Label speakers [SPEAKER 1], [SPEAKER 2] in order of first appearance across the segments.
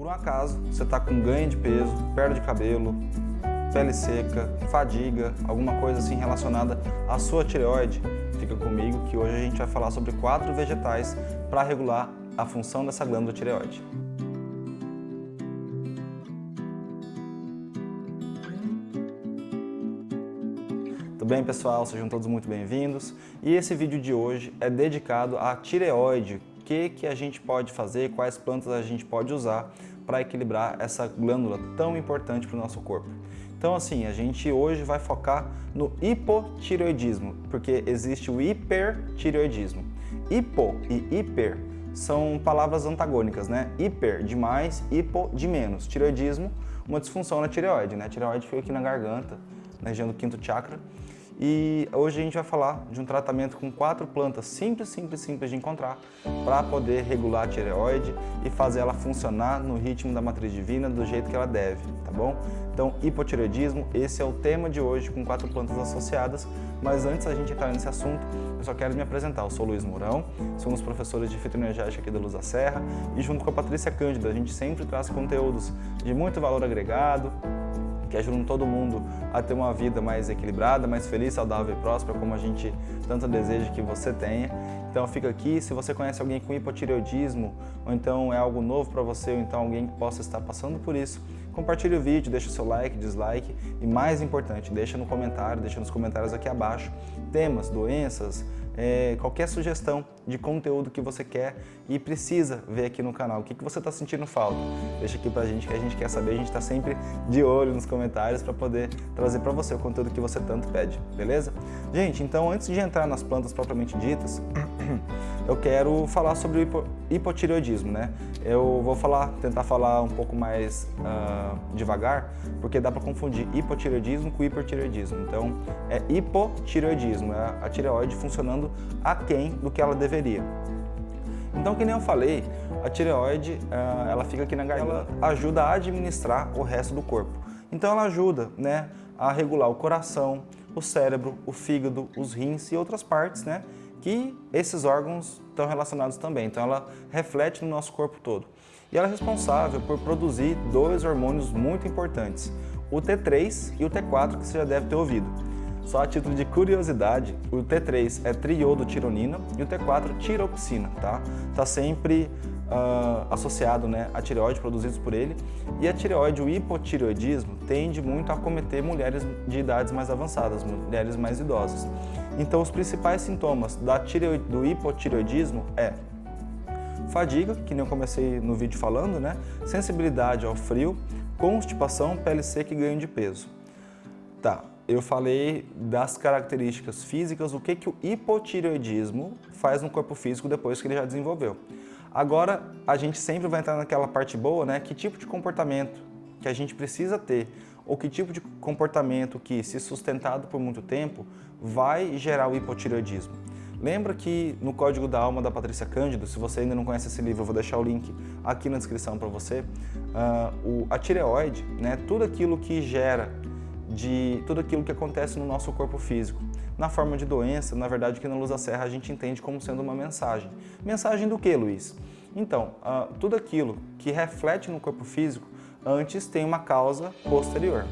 [SPEAKER 1] Por um acaso, você está com ganho de peso, perda de cabelo, pele seca, fadiga, alguma coisa assim relacionada à sua tireoide, fica comigo que hoje a gente vai falar sobre quatro vegetais para regular a função dessa glândula tireoide. Tudo bem, pessoal? Sejam todos muito bem-vindos. E esse vídeo de hoje é dedicado à tireoide, que, que a gente pode fazer, quais plantas a gente pode usar para equilibrar essa glândula tão importante para o nosso corpo. Então assim, a gente hoje vai focar no hipotireoidismo, porque existe o hipertireoidismo. Hipo e hiper são palavras antagônicas, né? Hiper de mais, hipo de menos. Tireoidismo, uma disfunção na tireoide, né? A tireoide fica aqui na garganta, na região do quinto chakra, e hoje a gente vai falar de um tratamento com quatro plantas simples, simples, simples de encontrar para poder regular a tireoide e fazer ela funcionar no ritmo da matriz divina do jeito que ela deve, tá bom? Então, hipotireoidismo, esse é o tema de hoje com quatro plantas associadas, mas antes da gente entrar nesse assunto, eu só quero me apresentar. Eu sou Luiz Mourão, sou um dos professores de fitoenergética aqui da Luz da Serra e junto com a Patrícia Cândida, a gente sempre traz conteúdos de muito valor agregado, que ajudam todo mundo a ter uma vida mais equilibrada, mais feliz, saudável e próspera, como a gente tanto deseja que você tenha. Então fica aqui, se você conhece alguém com hipotireoidismo, ou então é algo novo para você, ou então alguém que possa estar passando por isso, compartilhe o vídeo, deixa o seu like, dislike e mais importante, deixa no comentário, deixa nos comentários aqui abaixo temas, doenças, é, qualquer sugestão de conteúdo que você quer e precisa ver aqui no canal. O que, que você está sentindo falta? Deixa aqui pra gente que a gente quer saber, a gente está sempre de olho nos comentários para poder trazer para você o conteúdo que você tanto pede, beleza? Gente, então antes de entrar nas plantas propriamente ditas, eu quero falar sobre o hipo, hipotireoidismo, né? Eu vou falar, tentar falar um pouco mais uh, devagar, porque dá para confundir hipotireoidismo com hipertireoidismo. Então, é hipotireoidismo, é a tireoide funcionando aquém do que ela deveria. Então, que nem eu falei, a tireoide, uh, ela fica aqui na garganta, ela ajuda a administrar o resto do corpo. Então, ela ajuda, né, a regular o coração, o cérebro, o fígado, os rins e outras partes, né, que esses órgãos estão relacionados também. Então ela reflete no nosso corpo todo. E ela é responsável por produzir dois hormônios muito importantes, o T3 e o T4, que você já deve ter ouvido. Só a título de curiosidade, o T3 é triodotironina e o T4 tiroxina, tá? Tá sempre uh, associado né, a tireoide produzidos por ele. E a tireoide, o hipotireoidismo, tende muito a acometer mulheres de idades mais avançadas, mulheres mais idosas. Então, os principais sintomas da tireoide, do hipotireoidismo é fadiga, que nem eu comecei no vídeo falando, né? sensibilidade ao frio, constipação, pele seca e ganho de peso. Tá, eu falei das características físicas, o que, que o hipotireoidismo faz no corpo físico depois que ele já desenvolveu. Agora, a gente sempre vai entrar naquela parte boa, né? Que tipo de comportamento que a gente precisa ter ou que tipo de comportamento que, se sustentado por muito tempo, vai gerar o hipotireoidismo. Lembra que no Código da Alma da Patrícia Cândido, se você ainda não conhece esse livro, eu vou deixar o link aqui na descrição para você, uh, o, a tireoide, né, tudo aquilo que gera de tudo aquilo que acontece no nosso corpo físico. Na forma de doença, na verdade, que na Luz da Serra a gente entende como sendo uma mensagem. Mensagem do que, Luiz? Então, uh, tudo aquilo que reflete no corpo físico antes tem uma causa posterior.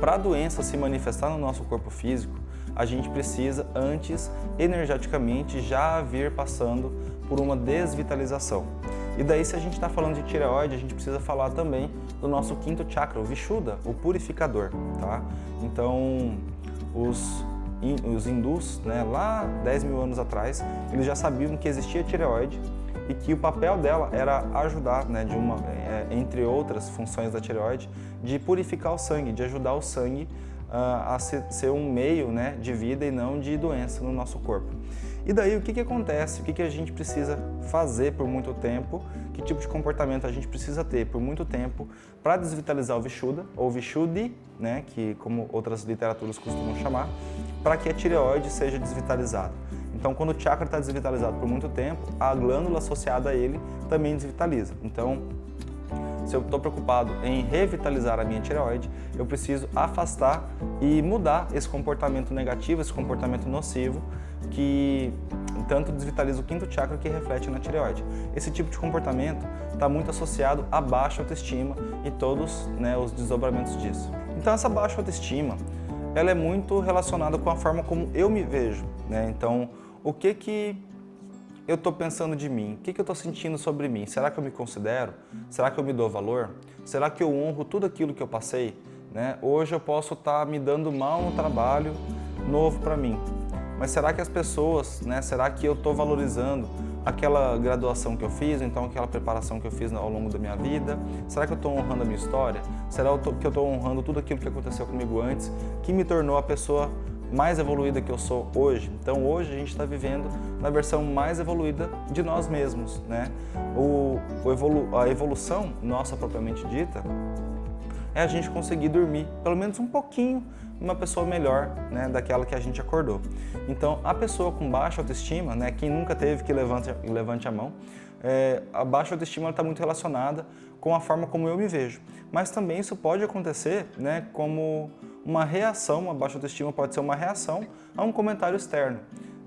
[SPEAKER 1] Para a doença se manifestar no nosso corpo físico, a gente precisa antes, energeticamente, já vir passando por uma desvitalização. E daí, se a gente está falando de tireoide, a gente precisa falar também do nosso quinto chakra, o Vishuddha, o purificador, tá? Então, os os hindus, né, lá 10 mil anos atrás, eles já sabiam que existia tireoide e que o papel dela era ajudar, né, de uma, é, entre outras funções da tireoide, de purificar o sangue, de ajudar o sangue uh, a ser, ser, um meio né, de vida e não de doença no nosso corpo. E daí o que, que acontece? O que, que a gente precisa fazer por muito tempo? Que tipo de comportamento a gente precisa ter por muito tempo para desvitalizar o Vishuddha, ou Vishuddhi, né, que como outras literaturas costumam chamar, para que a tireoide seja desvitalizada. Então, quando o chakra está desvitalizado por muito tempo, a glândula associada a ele também desvitaliza. Então, se eu estou preocupado em revitalizar a minha tireoide, eu preciso afastar e mudar esse comportamento negativo, esse comportamento nocivo que tanto desvitaliza o quinto chakra que reflete na tireoide. Esse tipo de comportamento está muito associado à baixa autoestima e todos né, os desdobramentos disso. Então essa baixa autoestima, ela é muito relacionada com a forma como eu me vejo. Né? Então, o que que eu estou pensando de mim? O que, que eu estou sentindo sobre mim? Será que eu me considero? Será que eu me dou valor? Será que eu honro tudo aquilo que eu passei? Né? Hoje eu posso estar tá me dando mal no trabalho novo para mim. Mas será que as pessoas, né, será que eu estou valorizando aquela graduação que eu fiz, então aquela preparação que eu fiz ao longo da minha vida? Será que eu estou honrando a minha história? Será que eu estou honrando tudo aquilo que aconteceu comigo antes, que me tornou a pessoa mais evoluída que eu sou hoje. Então hoje a gente está vivendo na versão mais evoluída de nós mesmos. Né? O, o evolu a evolução nossa propriamente dita é a gente conseguir dormir pelo menos um pouquinho uma pessoa melhor né, daquela que a gente acordou. Então a pessoa com baixa autoestima, né, quem nunca teve que levante, levante a mão, é, a baixa autoestima está muito relacionada com a forma como eu me vejo. Mas também isso pode acontecer né, como uma reação, uma baixa autoestima pode ser uma reação a um comentário externo.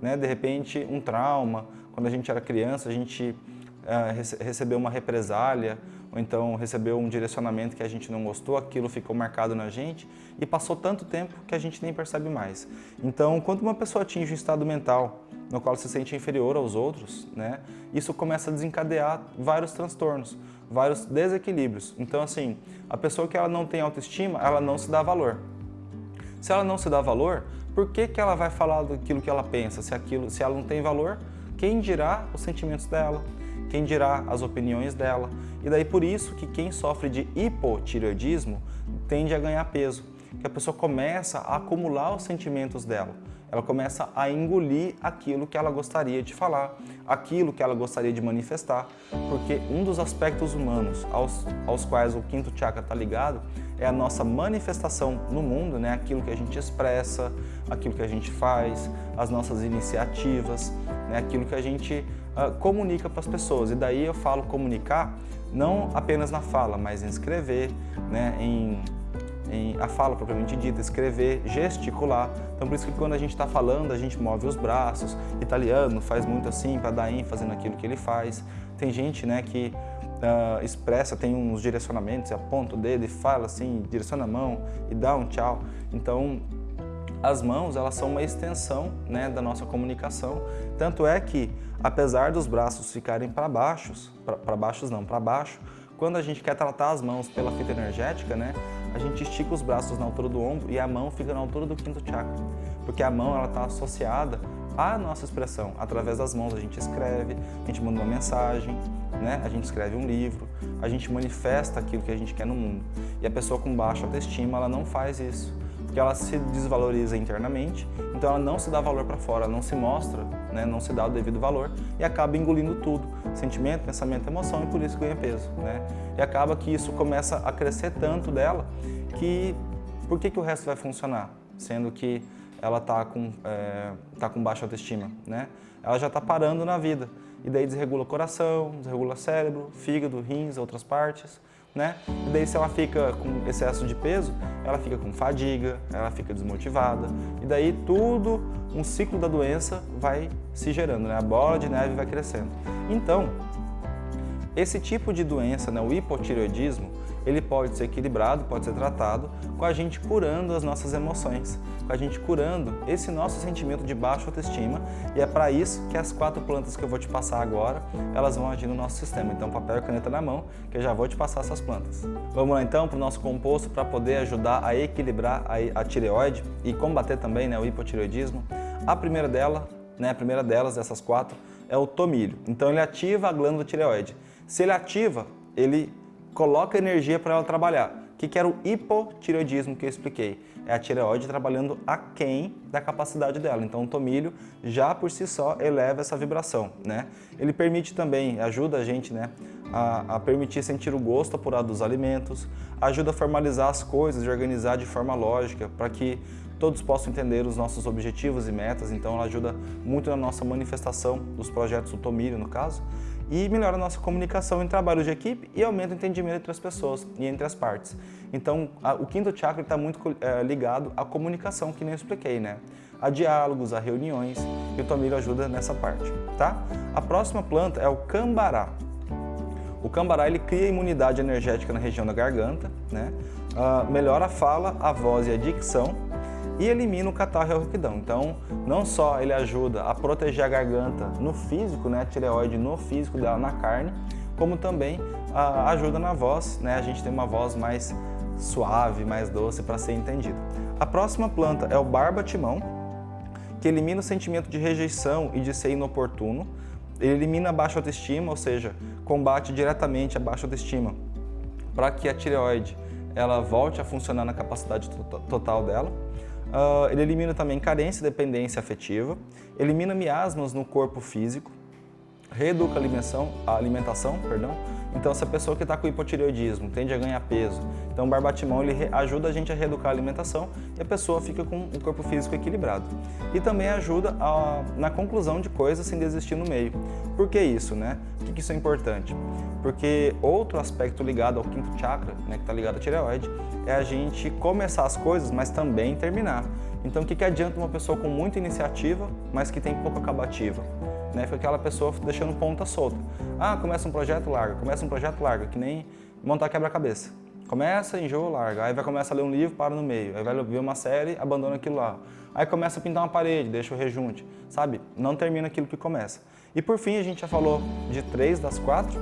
[SPEAKER 1] Né? De repente, um trauma, quando a gente era criança, a gente uh, recebeu uma represália, ou então recebeu um direcionamento que a gente não gostou, aquilo ficou marcado na gente e passou tanto tempo que a gente nem percebe mais. Então, quando uma pessoa atinge um estado mental no qual se sente inferior aos outros, né, isso começa a desencadear vários transtornos, vários desequilíbrios. Então, assim, a pessoa que ela não tem autoestima, ela não se dá valor. Se ela não se dá valor, por que, que ela vai falar daquilo que ela pensa? Se, aquilo, se ela não tem valor, quem dirá os sentimentos dela? Quem dirá as opiniões dela? E daí por isso que quem sofre de hipotireoidismo tende a ganhar peso, que a pessoa começa a acumular os sentimentos dela ela começa a engolir aquilo que ela gostaria de falar, aquilo que ela gostaria de manifestar, porque um dos aspectos humanos aos, aos quais o quinto chakra está ligado é a nossa manifestação no mundo, né? aquilo que a gente expressa, aquilo que a gente faz, as nossas iniciativas, né? aquilo que a gente uh, comunica para as pessoas. E daí eu falo comunicar não apenas na fala, mas em escrever, né? em em a fala propriamente dita, escrever, gesticular. Então por isso que quando a gente está falando, a gente move os braços. Italiano faz muito assim para dar ênfase naquilo que ele faz. Tem gente né, que uh, expressa, tem uns direcionamentos, aponta o dedo e fala assim, direciona a mão e dá um tchau. Então as mãos elas são uma extensão né, da nossa comunicação. Tanto é que, apesar dos braços ficarem para baixos, para baixos não, para baixo, quando a gente quer tratar as mãos pela fita energética, né, a gente estica os braços na altura do ombro e a mão fica na altura do quinto chakra. Porque a mão está associada à nossa expressão. Através das mãos a gente escreve, a gente manda uma mensagem, né? a gente escreve um livro, a gente manifesta aquilo que a gente quer no mundo. E a pessoa com baixa autoestima, ela não faz isso porque ela se desvaloriza internamente, então ela não se dá valor para fora, não se mostra, né, não se dá o devido valor e acaba engolindo tudo, sentimento, pensamento, emoção e por isso ganha peso. Né? E acaba que isso começa a crescer tanto dela que por que, que o resto vai funcionar? Sendo que ela está com, é, tá com baixa autoestima, né? Ela já está parando na vida e daí desregula o coração, desregula o cérebro, fígado, rins, outras partes né? E daí se ela fica com excesso de peso, ela fica com fadiga, ela fica desmotivada, e daí tudo, um ciclo da doença vai se gerando, né? A bola de neve vai crescendo. Então, esse tipo de doença, né, o hipotireoidismo, ele pode ser equilibrado, pode ser tratado com a gente curando as nossas emoções, com a gente curando esse nosso sentimento de baixa autoestima e é para isso que as quatro plantas que eu vou te passar agora, elas vão agir no nosso sistema. Então papel e caneta na mão, que eu já vou te passar essas plantas. Vamos lá então para o nosso composto para poder ajudar a equilibrar a, tireoide e combater também né, o hipotireoidismo. A primeira dela, né, a primeira delas, dessas quatro, é o tomilho. Então ele ativa a glândula tireoide. Se ele ativa, ele coloca energia para ela trabalhar. O que, que era o hipotireoidismo que eu expliquei? É a tireoide trabalhando aquém da capacidade dela. Então o tomilho já por si só eleva essa vibração. Né? Ele permite também, ajuda a gente né, a, a permitir sentir o gosto apurado dos alimentos, ajuda a formalizar as coisas e organizar de forma lógica para que todos possam entender os nossos objetivos e metas, então ela ajuda muito na nossa manifestação dos projetos do Tomilho, no caso. E melhora a nossa comunicação em trabalho de equipe e aumenta o entendimento entre as pessoas e entre as partes. Então, a, o quinto chakra está muito é, ligado à comunicação, que nem eu expliquei, né? A diálogos, a reuniões, e o tomilho ajuda nessa parte, tá? A próxima planta é o cambará. O cambará ele cria imunidade energética na região da garganta, né? Uh, melhora a fala, a voz e a dicção e elimina o catarro e a rouquidão. Então, não só ele ajuda a proteger a garganta no físico, né, a tireoide no físico dela, na carne, como também uh, ajuda na voz, né, a gente tem uma voz mais suave, mais doce para ser entendido. A próxima planta é o barba-timão, que elimina o sentimento de rejeição e de ser inoportuno, ele elimina a baixa autoestima, ou seja, combate diretamente a baixa autoestima para que a tireoide ela volte a funcionar na capacidade total dela. Uh, ele elimina também carência e dependência afetiva, elimina miasmas no corpo físico, reeduca a alimentação, a alimentação perdão. Então se a pessoa que está com hipotireoidismo tende a ganhar peso, então o barbatimão ele ajuda a gente a reeducar a alimentação e a pessoa fica com um corpo físico equilibrado. E também ajuda a, na conclusão de coisas sem desistir no meio. Por que isso, né? Por que isso é importante? Porque outro aspecto ligado ao quinto chakra, né, que está ligado à tireoide, é a gente começar as coisas, mas também terminar. Então o que, que adianta uma pessoa com muita iniciativa, mas que tem pouca acabativa? Né? Foi aquela pessoa deixando ponta solta. Ah, começa um projeto, larga. Começa um projeto, larga. Que nem montar quebra-cabeça. Começa, enjoa, larga. Aí vai começar a ler um livro, para no meio. Aí vai ver uma série, abandona aquilo lá. Aí começa a pintar uma parede, deixa o rejunte. Sabe? Não termina aquilo que começa. E por fim, a gente já falou de três das quatro.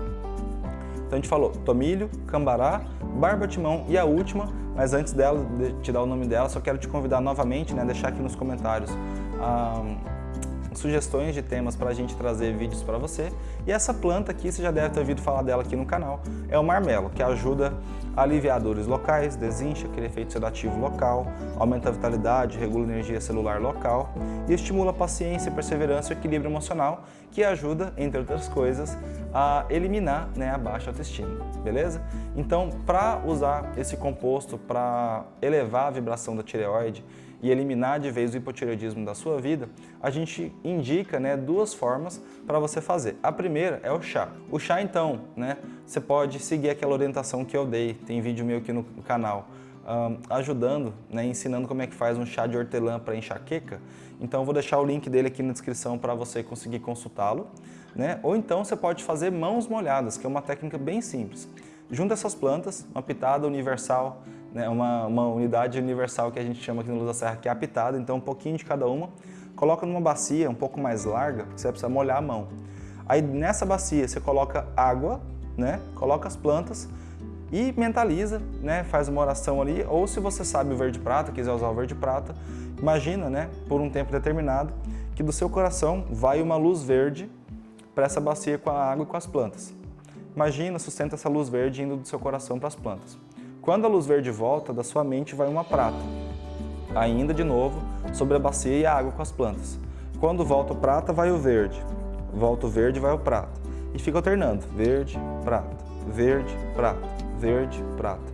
[SPEAKER 1] Então a gente falou tomilho, cambará, barba-timão e a última, mas antes dela, de te dar o nome dela, só quero te convidar novamente, né, deixar aqui nos comentários um, sugestões de temas para a gente trazer vídeos para você. E essa planta aqui, você já deve ter ouvido falar dela aqui no canal, é o marmelo, que ajuda a aliviar dores locais, desincha aquele efeito sedativo local, aumenta a vitalidade, regula a energia celular local e estimula a paciência, perseverança e equilíbrio emocional, que ajuda, entre outras coisas, a eliminar né, a baixa autoestima, beleza? Então, para usar esse composto para elevar a vibração da tireoide, e eliminar de vez o hipotireoidismo da sua vida, a gente indica né, duas formas para você fazer. A primeira é o chá. O chá, então, né, você pode seguir aquela orientação que eu dei, tem vídeo meu aqui no canal, um, ajudando, né, ensinando como é que faz um chá de hortelã para enxaqueca. Então, eu vou deixar o link dele aqui na descrição para você conseguir consultá-lo. Né? Ou então, você pode fazer mãos molhadas, que é uma técnica bem simples. Junta essas plantas, uma pitada universal, né, uma, uma unidade universal que a gente chama aqui no Luz da Serra, que é a pitada, então um pouquinho de cada uma, coloca numa bacia um pouco mais larga, que você vai precisar molhar a mão. Aí nessa bacia você coloca água, né, coloca as plantas e mentaliza, né, faz uma oração ali, ou se você sabe o verde prata, quiser usar o verde prata, imagina, né, por um tempo determinado, que do seu coração vai uma luz verde para essa bacia com a água e com as plantas. Imagina, sustenta essa luz verde indo do seu coração para as plantas. Quando a luz verde volta, da sua mente vai uma prata. Ainda de novo, sobre a bacia e a água com as plantas. Quando volta o prata, vai o verde. Volta o verde, vai o prata. E fica alternando, verde, prata, verde, prata, verde, prata.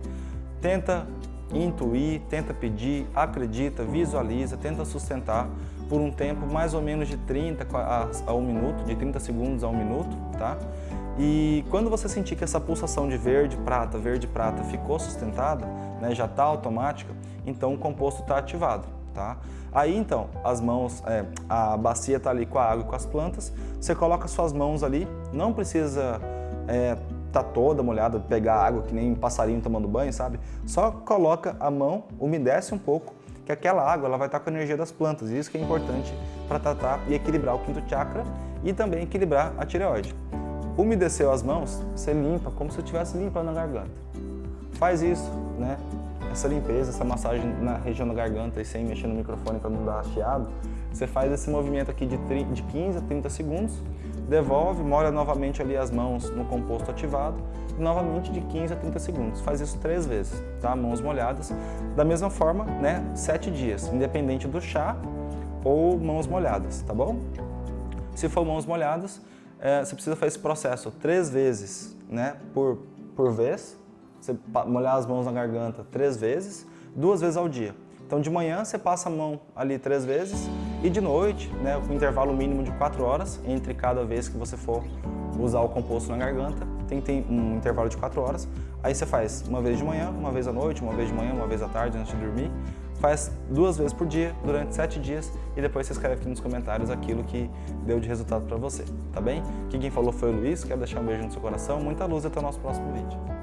[SPEAKER 1] Tenta intuir, tenta pedir, acredita, visualiza, tenta sustentar por um tempo mais ou menos de 30 a 1 minuto, de 30 segundos a 1 minuto, tá? E quando você sentir que essa pulsação de verde, prata, verde, prata ficou sustentada, né, já está automática, então o composto está ativado. Tá? Aí então, as mãos, é, a bacia está ali com a água e com as plantas, você coloca suas mãos ali, não precisa é, tá toda molhada, pegar água que nem um passarinho tomando banho, sabe? Só coloca a mão, umedece um pouco, que aquela água ela vai estar tá com a energia das plantas, e isso que é importante para tratar e equilibrar o quinto chakra e também equilibrar a tireoide. Umedeceu as mãos, você limpa como se estivesse limpando a garganta. Faz isso, né? Essa limpeza, essa massagem na região da garganta e sem mexer no microfone para não dar chiado, você faz esse movimento aqui de 15 a 30 segundos, devolve, molha novamente ali as mãos no composto ativado e novamente de 15 a 30 segundos. Faz isso três vezes, tá? Mãos molhadas. Da mesma forma, né? Sete dias, independente do chá ou mãos molhadas, tá bom? Se for mãos molhadas, é, você precisa fazer esse processo três vezes né, por, por vez, você molhar as mãos na garganta três vezes, duas vezes ao dia. Então de manhã você passa a mão ali três vezes e de noite, né, com intervalo mínimo de quatro horas entre cada vez que você for usar o composto na garganta, tem que ter um intervalo de 4 horas. Aí você faz uma vez de manhã, uma vez à noite, uma vez de manhã, uma vez à tarde antes de dormir. Faz duas vezes por dia, durante 7 dias, e depois você escreve aqui nos comentários aquilo que deu de resultado para você, tá bem? Aqui quem falou foi o Luiz, quero deixar um beijo no seu coração, muita luz e até o nosso próximo vídeo.